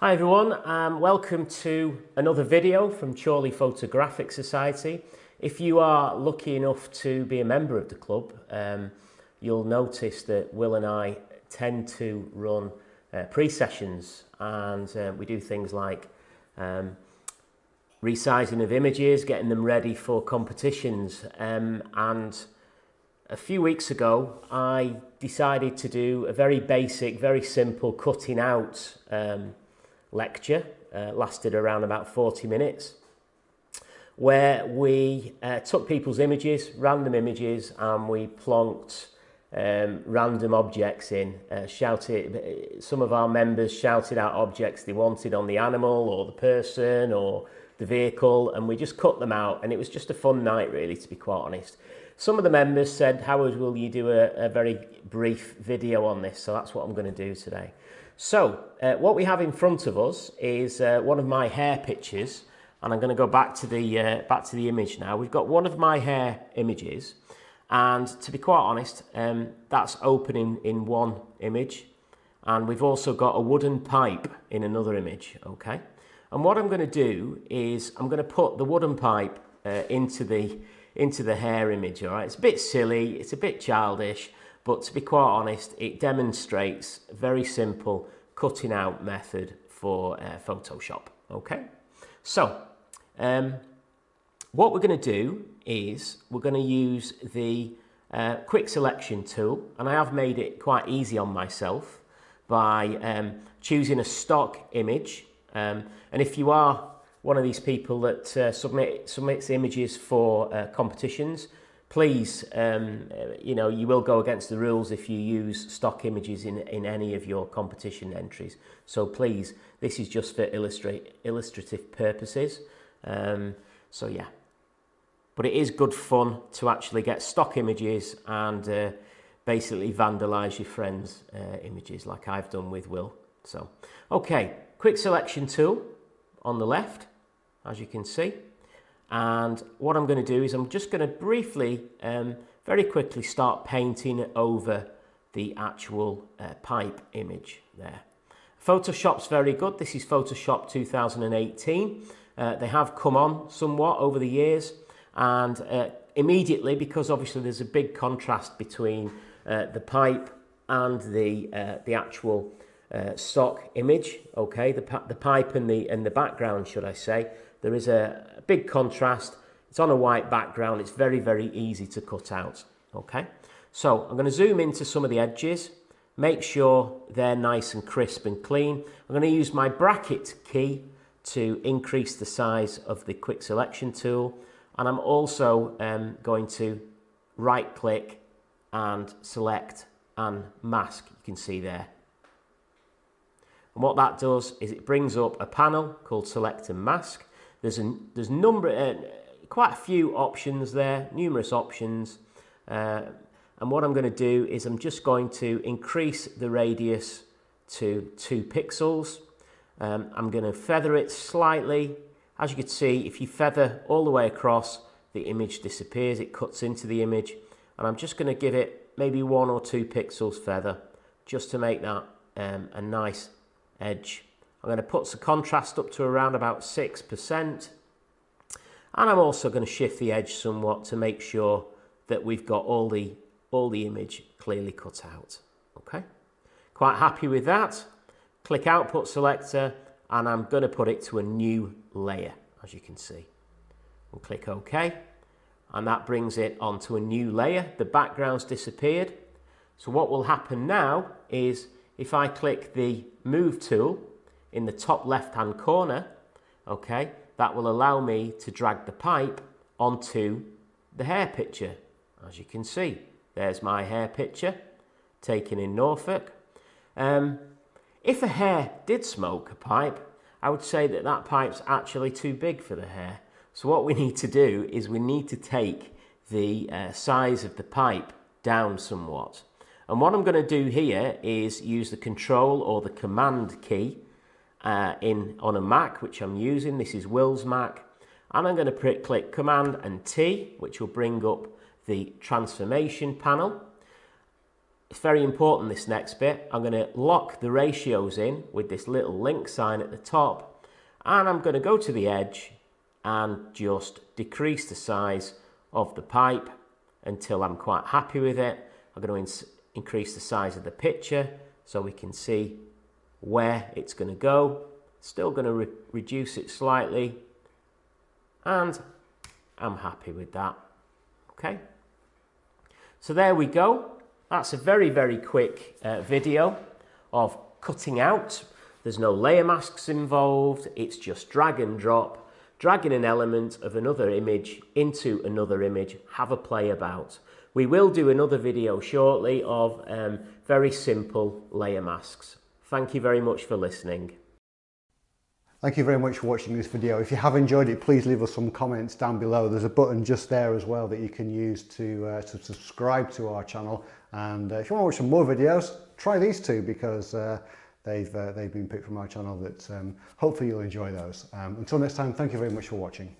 Hi everyone and welcome to another video from Chorley Photographic Society. If you are lucky enough to be a member of the club, um, you'll notice that Will and I tend to run uh, pre-sessions and uh, we do things like um, resizing of images, getting them ready for competitions um, and a few weeks ago I decided to do a very basic, very simple cutting out um, lecture, uh, lasted around about 40 minutes, where we uh, took people's images, random images, and we plonked um, random objects in, uh, shouted, some of our members shouted out objects they wanted on the animal or the person or the vehicle, and we just cut them out, and it was just a fun night really, to be quite honest. Some of the members said, Howard, will you do a, a very brief video on this? So that's what I'm going to do today. So uh, what we have in front of us is uh, one of my hare pictures and I'm going to go back to the uh, back to the image now. We've got one of my hare images and to be quite honest um, that's opening in one image and we've also got a wooden pipe in another image okay and what I'm going to do is I'm going to put the wooden pipe uh, into the into the hare image all right it's a bit silly it's a bit childish but to be quite honest, it demonstrates a very simple cutting out method for uh, Photoshop. Okay, so um, what we're going to do is we're going to use the uh, quick selection tool and I have made it quite easy on myself by um, choosing a stock image um, and if you are one of these people that uh, submit submits images for uh, competitions please, um, you know, you will go against the rules if you use stock images in, in any of your competition entries. So please, this is just for illustrate, illustrative purposes. Um, so yeah, but it is good fun to actually get stock images and uh, basically vandalize your friends' uh, images like I've done with Will. So, okay, quick selection tool on the left, as you can see. And what I'm going to do is I'm just going to briefly, um, very quickly start painting over the actual uh, pipe image there. Photoshop's very good. This is Photoshop 2018. Uh, they have come on somewhat over the years and uh, immediately because obviously there's a big contrast between uh, the pipe and the uh, the actual uh, stock image okay the, the pipe and the and the background should I say there is a, a big contrast. It's on a white background. It's very, very easy to cut out. Okay, so I'm going to zoom into some of the edges. Make sure they're nice and crisp and clean. I'm going to use my bracket key to increase the size of the quick selection tool. And I'm also um, going to right click and select and mask. You can see there. And what that does is it brings up a panel called select and mask. There's a there's number uh, quite a few options there, numerous options. Uh, and what I'm going to do is I'm just going to increase the radius to two pixels. Um, I'm going to feather it slightly. As you can see, if you feather all the way across, the image disappears, it cuts into the image. And I'm just going to give it maybe one or two pixels feather just to make that um, a nice edge I'm going to put the contrast up to around about 6%. And I'm also going to shift the edge somewhat to make sure that we've got all the, all the image clearly cut out. Okay, quite happy with that. Click Output Selector and I'm going to put it to a new layer, as you can see. We'll click OK. And that brings it onto a new layer. The background's disappeared. So what will happen now is if I click the Move tool in the top left hand corner, okay, that will allow me to drag the pipe onto the hare picture. As you can see, there's my hare picture taken in Norfolk. Um, if a hare did smoke a pipe, I would say that that pipe's actually too big for the hare. So what we need to do is we need to take the uh, size of the pipe down somewhat. And what I'm going to do here is use the control or the command key uh, in on a Mac, which I'm using. This is Will's Mac. And I'm going to click Command and T, which will bring up the transformation panel. it's very important this next bit. I'm going to lock the ratios in with this little link sign at the top and I'm going to go to the edge and just decrease the size of the pipe until I'm quite happy with it. I'm going to increase the size of the picture so we can see where it's going to go. Still going to re reduce it slightly and I'm happy with that. Okay. So there we go. That's a very, very quick uh, video of cutting out. There's no layer masks involved. It's just drag and drop dragging an element of another image into another image, have a play about. We will do another video shortly of um, very simple layer masks. Thank you very much for listening. Thank you very much for watching this video. If you have enjoyed it, please leave us some comments down below. There's a button just there as well that you can use to, uh, to subscribe to our channel. And uh, if you want to watch some more videos, try these two because uh, they've, uh, they've been picked from our channel that um, hopefully you'll enjoy those. Um, until next time, thank you very much for watching.